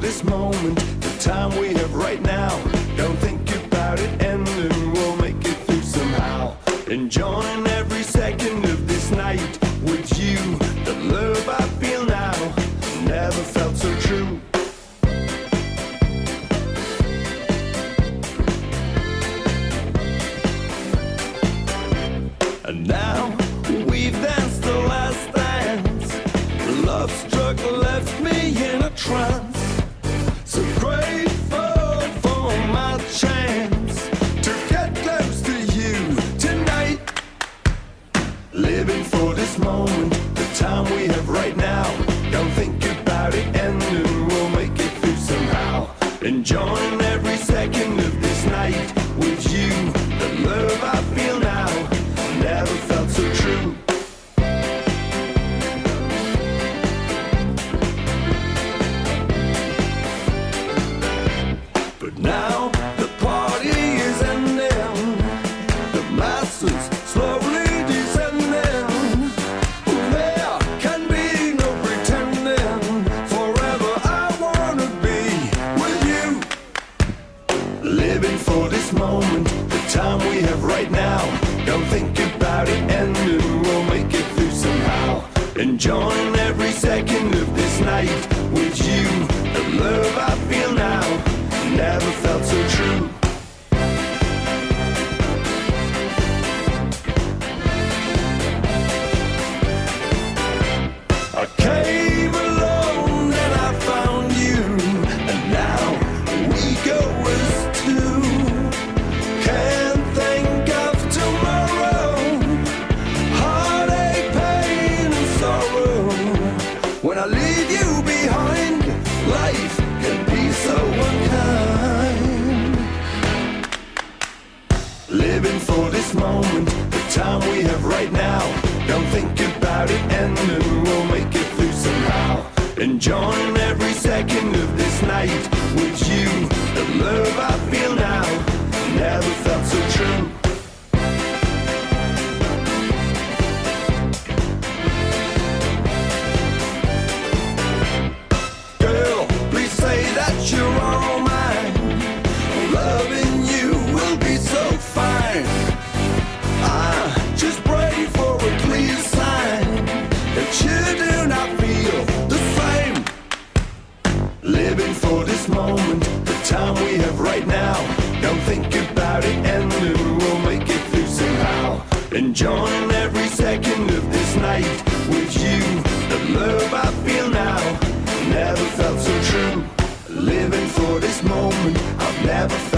this moment, the time we have right now. Don't think about it ending, we'll make it through somehow. Enjoying every second of this night with you. The love I feel now never felt so true. And now we've danced the last dance. Love struck time we have right now. Don't think about it ending, we'll make it through somehow. Enjoying every second of this night with you. The love I feel now never felt so true. Came When I leave you behind, life can be so unkind. Living for this moment, the time we have right now. Don't think about it ending, we'll make it through somehow. Enjoying every second of this night I just pray for a clear sign that you do feel the same. Living for this moment, the time we have right now. Don't think about it ending, we'll make it through somehow. Enjoying every second of this night with you. The love I feel now never felt so true. Living for this moment, I've never